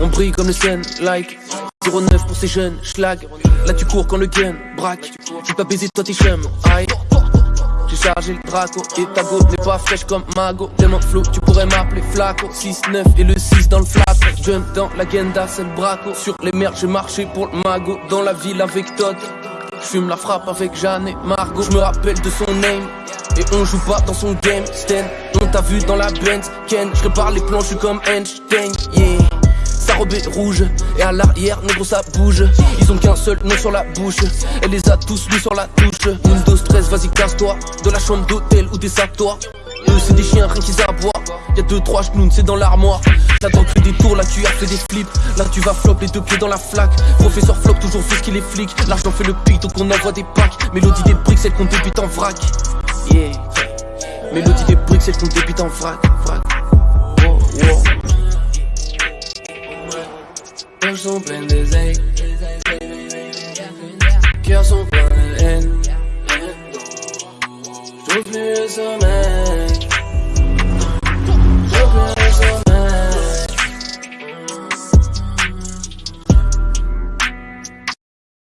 On brille comme le scène, like 09 pour ces jeunes, schlag. Là tu cours quand le game braque. J'ai pas baisé toi tes chums, aïe. J'ai chargé le draco et ta go n'est pas fraîche comme Mago. Tellement flou, tu pourrais m'appeler Flaco. 6-9 et le 6 dans le flap Jump dans l'agenda, c'est le braco. Sur les mers, j'ai marché pour le mago. Dans la ville avec Todd J'fume la frappe avec Jeanne et Margot. Je me rappelle de son name Et on joue pas dans son game. Sten, on t'a vu dans la Benz. Ken, je les plans, je comme Einstein. Yeah rouge. Et à l'arrière, négro ça bouge. Ils ont qu'un seul nom sur la bouche. Elle les a tous mis sur la touche Windows 13, vas-y casse-toi. De la chambre d'hôtel ou des toi eux c'est des chiens, rien qu'ils aboient. Y'a deux trois genoux, c'est dans l'armoire. T'attends que des tours, là tu as fait des flips. Là tu vas flop les deux pieds dans la flaque. Professeur flop, toujours ce qu'il est flic. L'argent fait le pic, donc on envoie des packs. Mélodie des briques, celle qu'on débute en vrac. Yeah. Mélodie des briques, celle qu'on débute en Vrac Cœurs sont pleins de zègres Cœurs sont pleins de haine. J'trouve plus le sommeil